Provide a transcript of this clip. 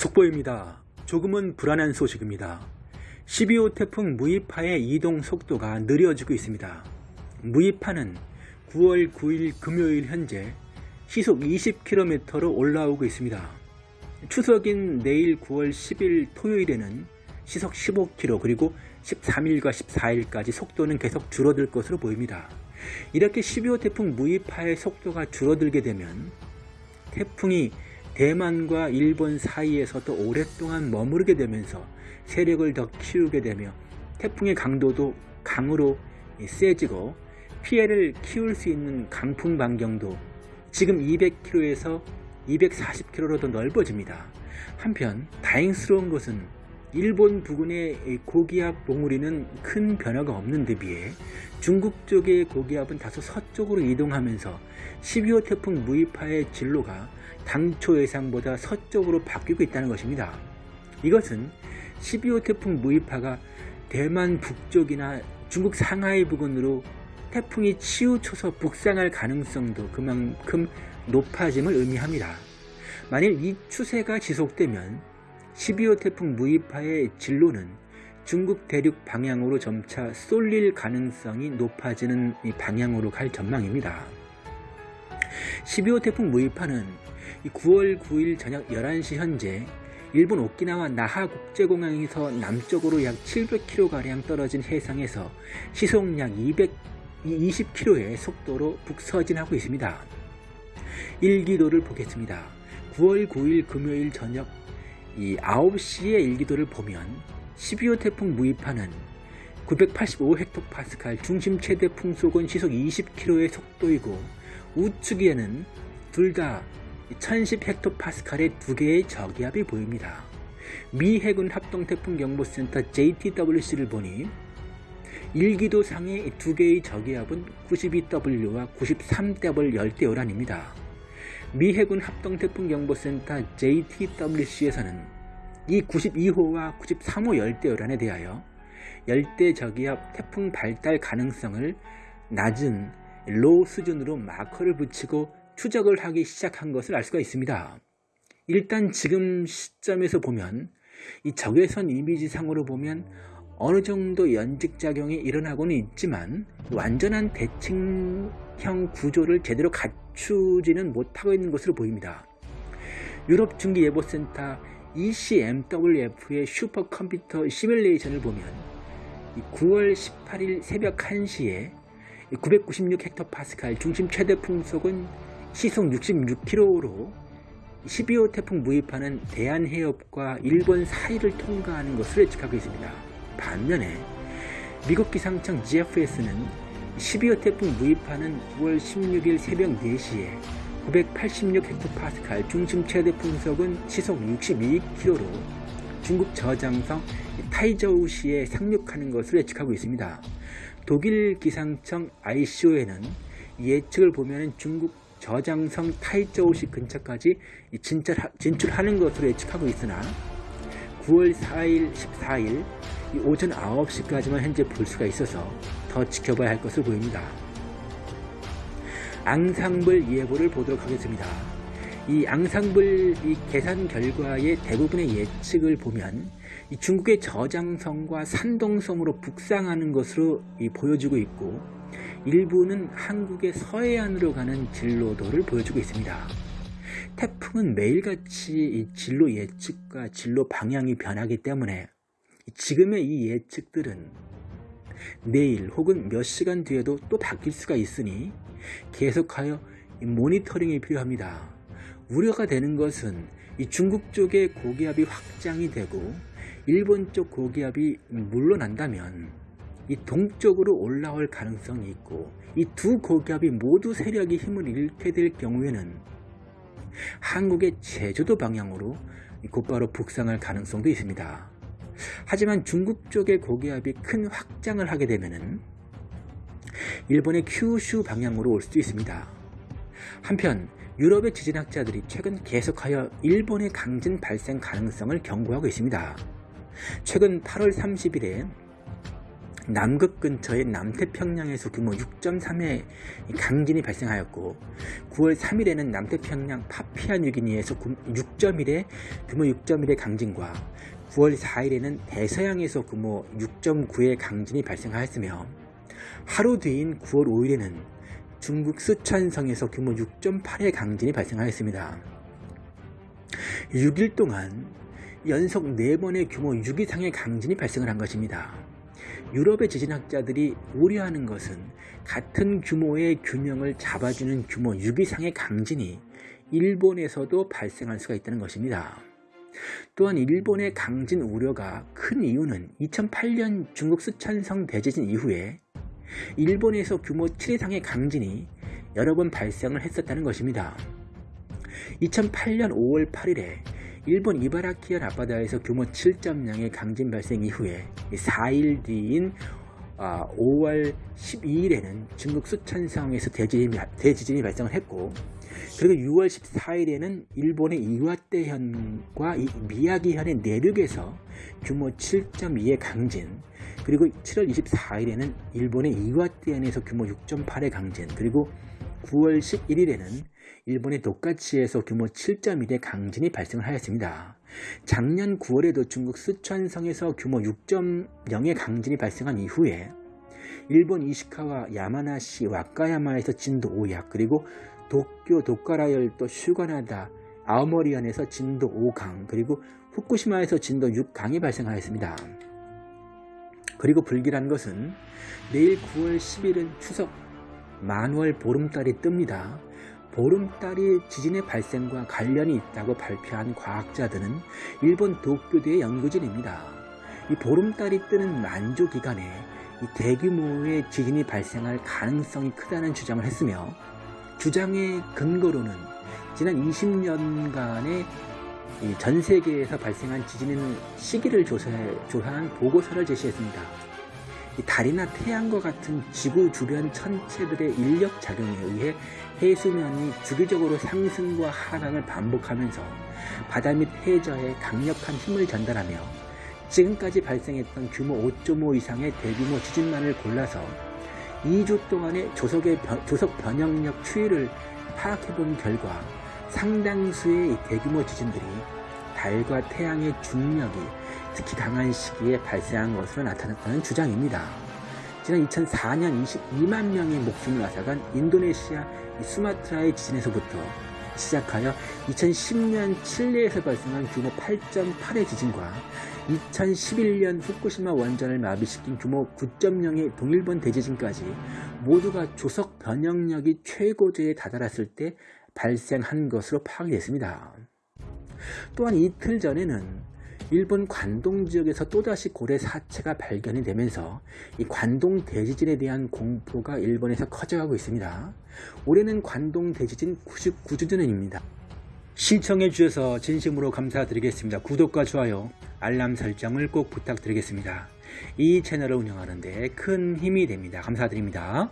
속보입니다. 조금은 불안한 소식입니다. 12호 태풍 무이파의 이동 속도가 느려지고 있습니다. 무이파는 9월 9일 금요일 현재 시속 20km로 올라오고 있습니다. 추석인 내일 9월 10일 토요일에는 시속 15km 그리고 13일과 14일까지 속도는 계속 줄어들 것으로 보입니다. 이렇게 12호 태풍 무이파의 속도가 줄어들게 되면 태풍이 대만과 일본 사이에서도 오랫동안 머무르게 되면서 세력을 더 키우게 되며 태풍의 강도도 강으로 세지고 피해를 키울 수 있는 강풍 반경도 지금 200km에서 240km로 더 넓어집니다. 한편 다행스러운 것은 일본 부근의 고기압 봉우리는 큰 변화가 없는 데 비해 중국 쪽의 고기압은 다소 서쪽으로 이동하면서 12호 태풍 무이파의 진로가 당초 예상보다 서쪽으로 바뀌고 있다는 것입니다. 이것은 12호 태풍 무이파가 대만 북쪽이나 중국 상하이 부근으로 태풍이 치우쳐서 북상할 가능성도 그만큼 높아짐을 의미합니다. 만일 이 추세가 지속되면 12호 태풍 무이파의 진로는 중국 대륙 방향으로 점차 쏠릴 가능성이 높아지는 방향으로 갈 전망입니다. 12호 태풍 무이파는 9월 9일 저녁 11시 현재 일본 오키나와 나하 국제공항에서 남쪽으로 약 700km가량 떨어진 해상에서 시속 약 220km의 속도로 북서진하고 있습니다. 일기도를 보겠습니다. 9월 9일 금요일 저녁 9시의 일기도를 보면 12호 태풍 무이파는 985헥토파스칼 중심 최대 풍속은 시속 20km의 속도이고 우측에는 둘 다 1010헥토파스칼의 두 개의 저기압이 보입니다. 미 해군 합동태풍경보센터 JTWC를 보니 일기도 상의 두 개의 저기압은 92W와 93W 열대요란입니다. 미 해군 합동태풍경보센터 JTWC에서는 이 92호와 93호 열대요란에 대하여 열대 저기압 태풍 발달 가능성을 낮은 로 수준으로 마커를 붙이고 추적을 하기 시작한 것을 알 수가 있습니다. 일단 지금 시점에서 보면 이 적외선 이미지상으로 보면 어느 정도 연직 작용이 일어나고는 있지만 완전한 대칭형 구조를 제대로 갖추지는 못하고 있는 것으로 보입니다. 유럽 중기 예보센터 ECMWF의 슈퍼컴퓨터 시뮬레이션을 보면 9월 18일 새벽 1시에 996 헥토파스칼 중심 최대 풍속은 시속 66km로 12호 태풍 무입하는 대한해협과 일본 사이를 통과하는 것으로 예측하고 있습니다. 반면에 미국 기상청 GFS는 12호 태풍 무입하는 9월 16일 새벽 4시에 986헥토파스칼 중심 최대 풍속은 시속 62km로 중국 저장성 타이저우시에 상륙하는 것으로 예측하고 있습니다. 독일 기상청 ICO에는 예측을 보면 중국 저장성 타이저우시 근처까지 진출하는 것으로 예측하고 있으나 9월 4일, 14일 오전 9시까지만 현재 볼 수가 있어서 더 지켜봐야 할 것으로 보입니다. 앙상블 예보를 보도록 하겠습니다. 이 앙상블 이 계산 결과의 대부분의 예측을 보면 중국의 저장성과 산동성으로 북상하는 것으로 보여지고 있고 일부는 한국의 서해안으로 가는 진로도를 보여주고 있습니다. 태풍은 매일같이 진로 예측과 진로 방향이 변하기 때문에 지금의 이 예측들은 내일 혹은 몇 시간 뒤에도 또 바뀔 수가 있으니 계속하여 모니터링이 필요합니다. 우려가 되는 것은 중국 쪽의 고기압이 확장이 되고 일본 쪽 고기압이 물러난다면 이 동쪽으로 올라올 가능성이 있고 이 두 고기압이 모두 세력이 힘을 잃게 될 경우에는 한국의 제주도 방향으로 곧바로 북상할 가능성도 있습니다. 하지만 중국 쪽의 고기압이 큰 확장을 하게 되면 일본의 큐슈 방향으로 올 수도 있습니다. 한편 유럽의 지진학자들이 최근 계속하여 일본의 강진 발생 가능성을 경고하고 있습니다. 최근 8월 30일에 남극 근처의 남태평양에서 규모 6.3의 강진이 발생하였고 9월 3일에는 남태평양 파피아뉴기니에서 6.1의 규모 6.1의 강진과 9월 4일에는 대서양에서 규모 6.9의 강진이 발생하였으며 하루 뒤인 9월 5일에는 중국 쓰촨성에서 규모 6.8의 강진이 발생하였습니다. 6일 동안 연속 4번의 규모 6 이상의 강진이 발생을 한 것입니다. 유럽의 지진학자들이 우려하는 것은 같은 규모의 균형을 잡아주는 규모 6 이상의 강진이 일본에서도 발생할 수가 있다는 것입니다. 또한 일본의 강진 우려가 큰 이유는 2008년 중국 쓰촨성 대지진 이후에 일본에서 규모 7 이상의 강진이 여러 번 발생을 했었다는 것입니다. 2008년 5월 8일에 일본 이바라키현 앞바다에서 규모 7.0의 강진 발생 이후에 4일 뒤인 5월 12일에는 중국 수천성에서 대지진이, 대지진이 발생을 했고 그리고 6월 14일에는 일본의 이와떼현과 미야기현의 내륙에서 규모 7.2의 강진 그리고 7월 24일에는 일본의 이와떼현에서 규모 6.8의 강진 그리고 9월 11일에는 일본의 도카치에서 규모 7.1의 강진이 발생을 하였습니다. 작년 9월에도 중국 스촨성에서 규모 6.0의 강진이 발생한 이후에 일본 이시카와 야마나시 와카야마에서 진도 5약 그리고 도쿄 도카라열도 슈가나다 아오모리현에서 진도 5강 그리고 후쿠시마에서 진도 6강이 발생하였습니다. 그리고 불길한 것은 내일 9월 10일은 추석 만월 보름달이 뜹니다. 보름달이 지진의 발생과 관련이 있다고 발표한 과학자들은 일본 도쿄대의 연구진입니다. 이 보름달이 뜨는 만조 기간에 이 대규모의 지진이 발생할 가능성이 크다는 주장을 했으며 주장의 근거로는 지난 20년간의 전 세계에서 발생한 지진의 시기를 조사해, 조사한 보고서를 제시했습니다. 달이나 태양과 같은 지구 주변 천체들의 인력 작용에 의해 해수면이 주기적으로 상승과 하강을 반복하면서 바다 및 해저에 강력한 힘을 전달하며 지금까지 발생했던 규모 5.5 이상의 대규모 지진만을 골라서 2주 동안의 조석의 변, 조석 변형력 추이를 파악해본 결과 상당수의 대규모 지진들이 달과 태양의 중력이 특히 강한 시기에 발생한 것으로 나타났다는 주장입니다. 지난 2004년 22만 명의 목숨을 앗아간 인도네시아 수마트라의 지진에서부터 시작하여 2010년 칠레에서 발생한 규모 8.8의 지진과 2011년 후쿠시마 원전을 마비시킨 규모 9.0의 동일본 대지진까지 모두가 조석 변형력이 최고조에 다다랐을 때 발생한 것으로 파악이 됐습니다. 또한 이틀 전에는 일본 관동 지역에서 또다시 고래 사체가 발견이 되면서 이 관동 대지진에 대한 공포가 일본에서 커져가고 있습니다. 올해는 관동 대지진 99주년입니다. 시청해 주셔서 진심으로 감사드리겠습니다. 구독과 좋아요, 알람 설정을 꼭 부탁드리겠습니다. 이 채널을 운영하는 데 큰 힘이 됩니다. 감사드립니다.